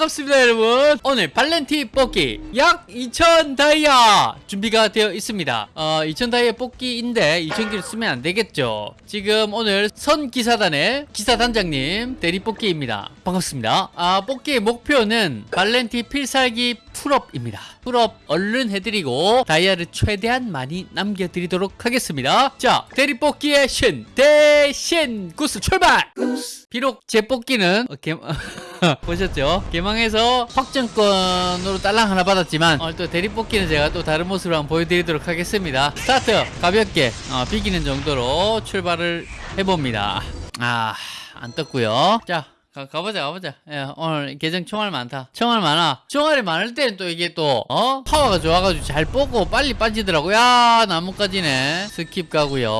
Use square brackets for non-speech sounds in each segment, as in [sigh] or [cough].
반갑습니다 여러분. 오늘 발렌티 뽑기 약 2000 다이아 준비가 되어 있습니다. 어, 2000 다이아 뽑기인데 2000개를 쓰면 안 되겠죠? 지금 오늘 선 기사단의 기사단장님 대리 뽑기입니다. 반갑습니다. 아 뽑기의 목표는 발렌티 필살기 full up입니다. full up 얼른 해드리고 다이아를 최대한 많이 남겨드리도록 하겠습니다. 자 대리 뽑기의 신 대신 구스 출발! 비록 제 뽑기는 어, 개... [laughs] 보셨죠? 개망해서 확정권으로 딸랑 하나 받았지만 오늘 또 대리 뽑기는 제가 또 다른 모습으로 한번 보여드리도록 하겠습니다. 스타트! 가볍게 어, 비기는 정도로 출발을 해봅니다. 아 안 떴고요. 자 가, 가보자 가보자. 예, 오늘 계정 총알 많다. 총알 많아. 총알이 많을 때는 또 이게 또 어? 파워가 좋아가지고 잘 뽑고 빨리 빠지더라고. 야 나뭇가지네. skip 가고요.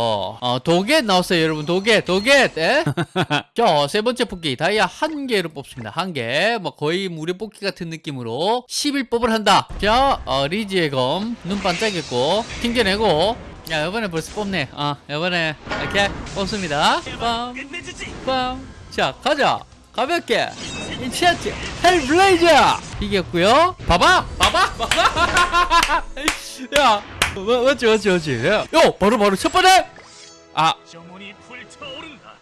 어 도겟 나왔어요 여러분. 도겟 도겟 예? [laughs] 자세 번째 뽑기. 다이아 한 개로 뽑습니다. 한개뭐 거의 무료 뽑기 같은 느낌으로 11뽑을 한다. 자 어, 리지의 검. 눈 반짝였고. 튕겨내고. 야 이번에 벌써 뽑네. 어 이번에 이렇게 뽑습니다. 빰 빰. 자 가자 가볍게. 인치아트. 헬블레이저. 이겼고요. 봐봐 봐봐 봐봐. [laughs] 야 뭐, 맞지 맞지 맞지? 야, 요 바로 바로 첫 번째 아.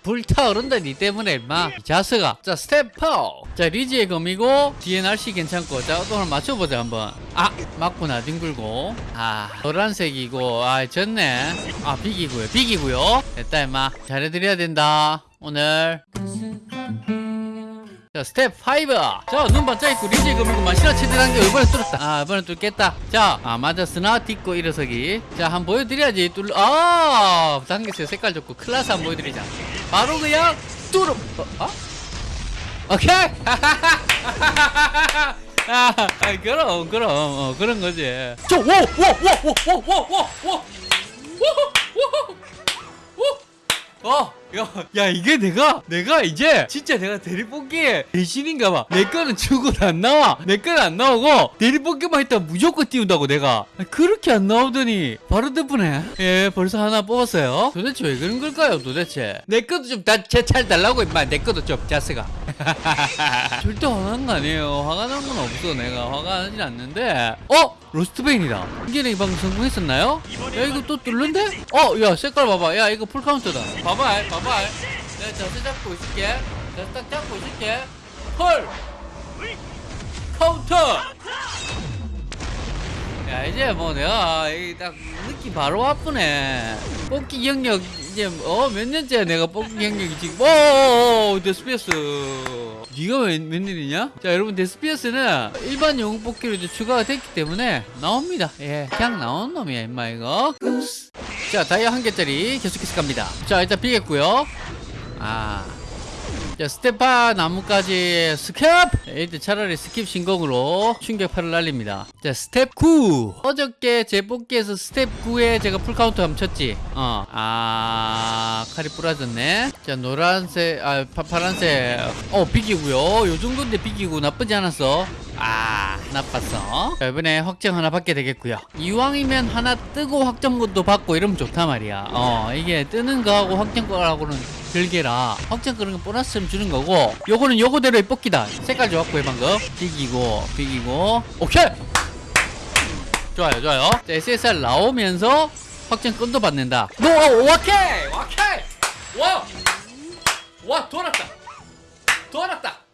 불타오른다. 니 때문에 임마. 이 자스가 자 스텝 파워 자 리지의 검이고 뒤에 날씨 괜찮고. 자또 하나 맞춰보자 한번. 아 맞구나 뒹굴고. 아 노란색이고. 아 졌네. 아 비기고요 비기고요. 됐다 임마. 잘해드려야 된다 오늘 자 스텝 5 자눈 반짝있고 리지의 검이고만 실화 체대라는 게 이번에 뚫었다. 아 이번에 뚫겠다. 자아 맞았으나 딛고 일어서기. 자 한번 보여드려야지. 뚫 아, 당겼어요 색깔 좋고 클라스 한번 보여드리자. 바로 그냥 뚫어 어? 어? 오케이. [laughs] 아, 아 그럼 그럼. 어, 그런 거지. 저워워워워워워워워워. 어, 야, 야, 이게 내가, 내가 이제, 진짜 내가 대리뽑기에 대신인가 봐. 내 거는 죽어도 안 나와. 내 거는 안 나오고, 대리뽑기만 했다 무조건 띄운다고, 내가. 아, 그렇게 안 나오더니, 바로 덕분에. 예, 벌써 하나 뽑았어요. 도대체 왜 그런 걸까요, 도대체? 내 것도 좀, 다, 제잘 달라고, 임마. 내 것도 좀, 자스가. [laughs] 절대 화난 거 아니에요. 화가 난 건 없어, 내가. 화가 나진 않는데. 어? 로스트베인이다. 이게 방금 성공했었나요? 야, 이거 또 뚫는데? 어, 야, 색깔 봐봐. 야, 이거 full counter다. 봐봐, 봐봐. 내가 자세 잡고 있을게. 자세 딱 잡고 있을게. 헐! 카운터! 야, 이제 뭐 내가 이딱 느낌 바로 와쁘네. 뽑기 경력 이제 어, 몇 년째야 내가 뽑기 경력이 지금. 오, 오, 데스피어스. 네가 웬, 웬일이냐? 자, 여러분 데스피어스는 일반 영웅 뽑기로 이제 추가가 됐기 때문에 나옵니다. 예, 그냥 나온 놈이야, 임마 이거. 자, 다이아 한 개짜리 계속해서 갑니다. 자, 일단 비겠고요. 아. 자, 스테파 나무까지 skip! 일단 차라리 skip 신공으로 충격파를 날립니다. 자, 스텝 9. 어저께 제 뽑기에서 스텝 9에 제가 full counter 쳤지. 어. 아, 칼이 부러졌네. 자, 노란색, 아, 파, 파란색. 어, 비기고요. 요 정도인데 비기고 나쁘지 않았어. 아, 나빴어. 자, 이번에 확정 하나 받게 되겠고요. 이왕이면 하나 뜨고 확정권도 받고 이러면 좋단 말이야. 어, 이게 뜨는 거하고 확정권하고는 별개라. 확정권은 보너스를 주는 거고, 요거는 요거대로의 뽑기다. 색깔 좋았고요, 방금. 비기고, 비기고. 오케이! 좋아요, 좋아요. 자, SSR 나오면서 확정권도 받는다. 노, 오케이! 오케이! 와! 와, 돌았다! 돌았다!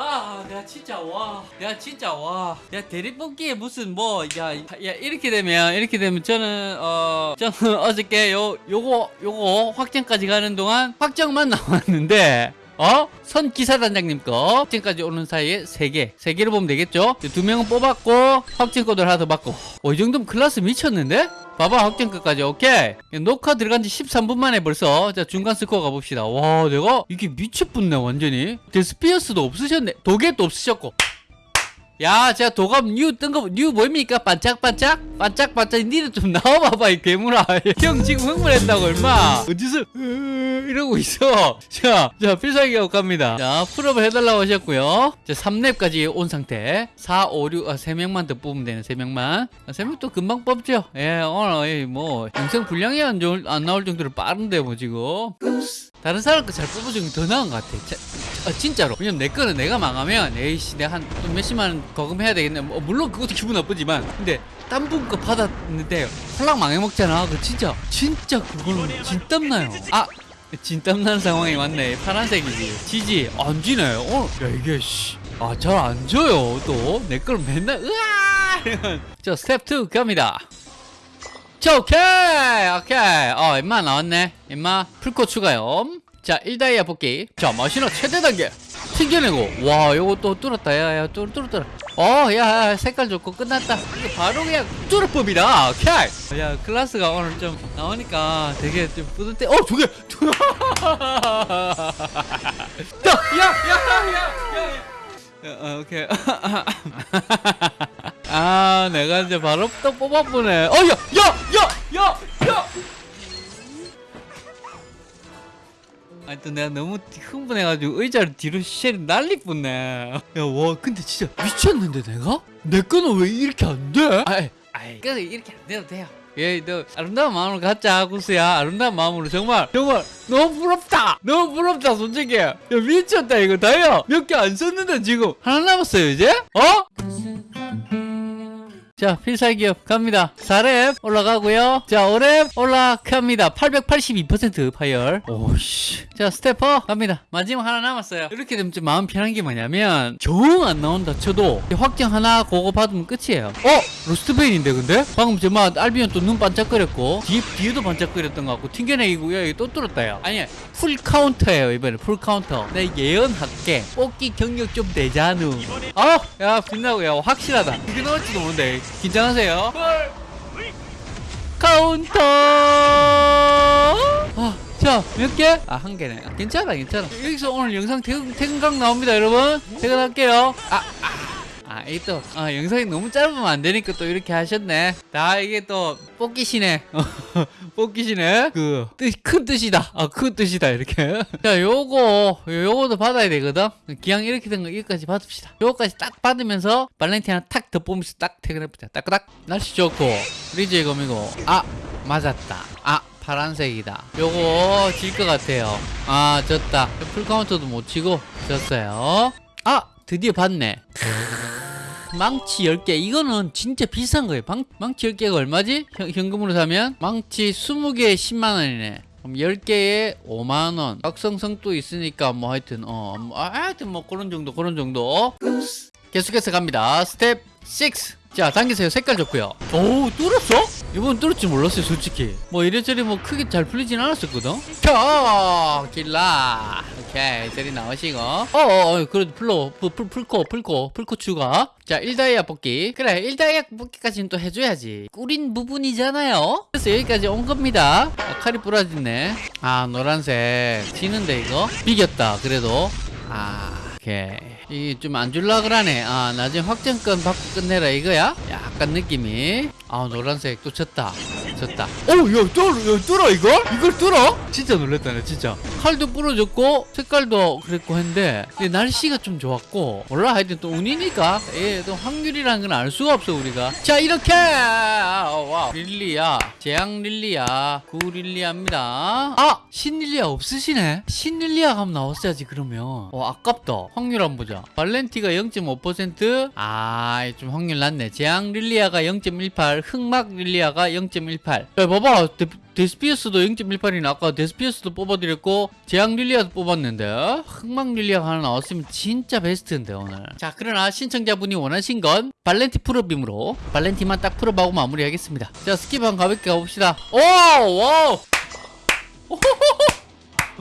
아, 내가 진짜 와, 내가 진짜 와, 내가 대리뽑기에 무슨 뭐, 야, 야 이렇게 되면 이렇게 되면 저는 어, 저는 [laughs] 어저께 요 요거 요거 확정까지 가는 동안 확정만 [laughs] 나왔는데. 어? 선 기사단장님 거 확정까지 오는 사이에 세개세개를 보면 되겠죠? 두 명은 뽑았고 확정 코드를 하나 더 받고 어, 이 정도면 클라스 미쳤는데? 봐봐 확정 끝까지. 오케이? 녹화 들어간 지 13분 만에 벌써 자 중간 스코어 가봅시다. 와 내가 이게 미쳐붙네 완전히. 데스피어스도 없으셨네. 도겟도 없으셨고 야, 제가 도감 new 뜬 거, new 뭡니까? 반짝반짝? 반짝반짝, 니는 좀 나와봐봐, 이 괴물아. [laughs] 형 지금 흥분했다고, 얼마? 어디서, 으, 이러고 있어. [laughs] 자, 자, 필살기가 갑니다. 자, full up을 해달라고 하셨고요. 자, 3렙까지 온 상태. 4, 5, 6, 아, 3명만 더 뽑으면 되네, 3명만. 아, 3명 또 금방 뽑죠. 예, 오늘, 예, 뭐, 영상 분량이 안, 좋을, 안 나올 정도로 빠른데, 뭐, 지금. 다른 사람 거 잘 뽑아주는 게더 나은 것 같아. 자, 아, 진짜로. 왜냐면 내 거는 내가 망하면 에이씨 내가 한 또 몇십만 원 거금해야 되겠네. 뭐, 물론 그것도 기분 나쁘지만. 근데 딴 분 거 받았는데 홀랑 망해먹잖아. 그 진짜 진짜 그거는 진땀나요. 아 진땀나는 상황이 왔네. 파란색이지. 지지 안 지네. 어, 야 이게 씨아잘 안 져요 또. 내 걸 맨날 으아. [laughs] 자 스텝 2 갑니다 자 오케이 오케이. 어 임마 나왔네. 임마 풀코 추가요. 자 1다이아 뽑기. 자 마시나 최대 단계. 튕겨내고. 와또 뚫었다. 야야 뚫 뚫었다. 어야 색깔 좋고 끝났다. 이거 바로 그냥 뚫어법이다. 오케이. 야 클래스가 오늘 좀 나오니까 되게 좀 뿌듯해. 어 저게 [laughs] 야야야야야. 어, 오케이 [laughs] [laughs] 아 내가 이제 바로 또 뽑아보네. 어야 야야야야! 아니 또 내가 너무 흥분해가지고 의자를 뒤로 쉐를 날릴 뻔네 야와 근데 진짜 미쳤는데 내가? 내 거는 왜 이렇게 안 돼? 아이. 아이 그래 이렇게 안 돼도 돼요. 예너 아름다운 마음으로 갖자 구스야. 아름다운 마음으로 정말 정말 너무 부럽다. 너무 부럽다 솔직히. 야 미쳤다 이거. 다야 몇 개 안 썼는데 지금 하나 남았어요 이제? 어? 자, 필살기 up 갑니다. 4렙 올라가고요. 자, 5렙 올라갑니다. 882% 파열. 오씨. 자, 스태퍼 갑니다. 마지막 하나 남았어요. 이렇게 되면 좀 마음 편한 게 뭐냐면 정 안 나온다 쳐도 확정 하나 그거 받으면 끝이에요. 어? 로스트베인인데 근데? 방금 저막 알비온 또 눈 반짝거렸고 뒤, 뒤에도 반짝거렸던 것 같고 튕겨내기고 야 이거 또 뚫었다 야 아니 full counter예요 이번에 full counter 내 예언할게 뽑기 경력 좀 되자누 아, 야 빛나고 야 확실하다 이게 나올지도 모르는데 긴장하세요 카운터 아, 자, 몇 개? 아, 한 개네. 아, 괜찮아, 괜찮아. 여기서 오늘 영상 퇴근, 퇴근각 나옵니다, 여러분. 퇴근할게요. 아, 아. 아, 이게 또, 아, 영상이 너무 짧으면 안 되니까 또 이렇게 하셨네. 다 이게 또, 뽑기시네. [laughs] 뽑기시네. 그, 뜻, 큰 뜻이다. 아, 큰 뜻이다, 이렇게. [laughs] 자, 요거, 요거도 받아야 되거든. 기왕 이렇게 된 거, 이거까지 받읍시다. 요거까지 딱 받으면서, 발렌티 하나 탁 덧보면서 딱 퇴근해보자. 딱딱. 날씨 좋고, 리즈의 검이고, 아, 맞았다. 아, 파란색이다. 요거 질 것 같아요. 아, 졌다. full counter도 못 치고 졌어요. 아, 드디어 봤네. [laughs] 망치 10개. 이거는 진짜 비싼 거예요. 망, 망치 10개가 얼마지? 현, 현금으로 사면? 망치 20개에 10만원이네. 그럼 10개에 5만원. 각성성도 있으니까 뭐 하여튼 어 뭐, 아, 하여튼 뭐 그런 정도 그런 정도. 계속해서 갑니다. 스텝 6 자 당기세요. 색깔 좋고요. 오 뚫었어? 이번 뚫을 줄 몰랐어요 솔직히. 뭐 이래저래 뭐 크게 잘 풀리진 않았었거든? 켜 길라 오케이 저리 나오시고. 어어 그래도 풀로 풀, 풀, 풀코 풀코 풀코 추가. 자 1다이아 뽑기. 그래 1다이아 뽑기까지는 또 해줘야지. 꾸린 부분이잖아요. 그래서 여기까지 온 겁니다. 아, 칼이 부러졌네. 아 노란색. 지는데 이거? 비겼다 그래도. 아 오케이. 이게 좀안 줄라 그러네. 아 나중에 확정권 받고 끝내라 이거야? 약간 느낌이. 아 노란색 또 졌다. 졌다. 오 야 뚫어 뚫어 이걸? 이걸 뚫어? 진짜 놀랬다 나 진짜 칼도 부러졌고 색깔도 그랬고 했는데 근데 날씨가 좀 좋았고 몰라 하여튼 또 운이니까 예 또 확률이라는 건 알 수가 없어 우리가. 자 이렇게! 아, 와. 릴리아 재앙 릴리아 구 릴리아입니다. 아 신릴리아 없으시네. 신릴리아 가면 나왔어야지 그러면. 어 아깝다. 확률 한번 보자. 발렌티가 0.5%아좀 확률 낮네. 재앙 릴리아가 0.18 흑막 릴리아가 0.18 야 봐봐. 데, 데스피어스도 0.18이나 아까 데스피어스도 뽑아드렸고 재앙 릴리아도 뽑았는데 흑막 릴리아가 하나 나왔으면 진짜 베스트인데 오늘. 자 그러나 신청자분이 원하신 건 발렌티 full up임으로 발렌티만 딱 full up하고 마무리하겠습니다. 자 skip 한번 가볍게 가봅시다. 오 와우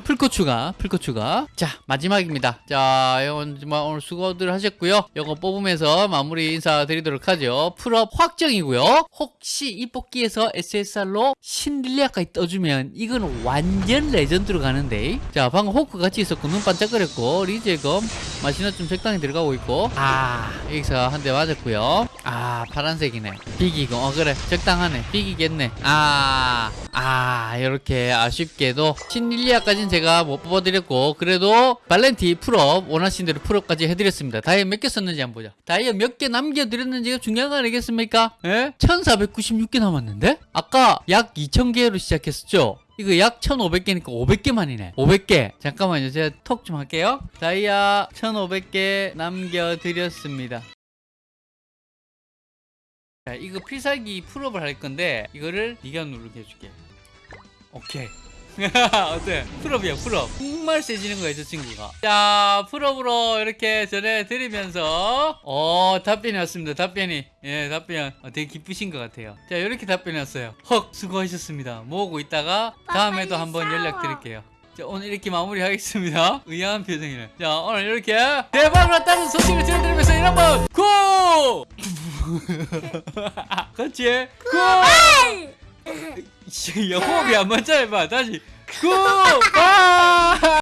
풀코 추가, 풀코 추가. 자, 마지막입니다. 자, 이건 정말 오늘 수고들 하셨고요. 이거 뽑으면서 마무리 인사드리도록 하죠. full up 확정이고요. 혹시 이 뽑기에서 SSR로 신릴리아까지 떠주면 이건 완전 legend로 가는데. 자, 방금 호크 같이 있었고 눈 반짝거렸고 리즈의 검 마시나 좀 적당히 들어가고 있고. 아, 여기서 한 대 맞았고요. 아, 파란색이네. 비기고, 어 그래, 적당하네. 비기겠네. 아, 아, 이렇게 아쉽게도 신릴리아까지는 제가 못 뽑아드렸고 그래도 발렌티 full up 원하신 대로 full up까지 해드렸습니다 다이아 몇개 썼는지 한번 보자 다이아 몇개 남겨드렸는지가 중요한 거 아니겠습니까? 예? 1496개 남았는데? 아까 약 2000개로 시작했었죠? 이거 약 1500개니까 500개만이네. 500개. 잠깐만요. 제가 톡 좀 할게요. 다이아 1500개 남겨드렸습니다. 자 이거 필살기 full up을 할 건데 이거를 네가 누르게 해줄게. 오케이 [laughs] 어때? full up이야 full up. 정말 세지는 거야 저 친구가. 자 full up으로 이렇게 전해드리면서. 어 답변이 왔습니다 답변이. 예 답변. 어, 되게 기쁘신 것 같아요. 자 이렇게 답변이 왔어요. 헉 수고하셨습니다. 모으고 있다가 다음에도 한번. 연락드릴게요. 자 오늘 이렇게 마무리하겠습니다. [laughs] 의아한 표정이네. 자 오늘 이렇게 대박을 났다는 소식을 전해드리면서 번 고! [laughs] 같이 고! 씨, 야, 호흡이 안 맞잖아, 봐. 다시. 고! 아!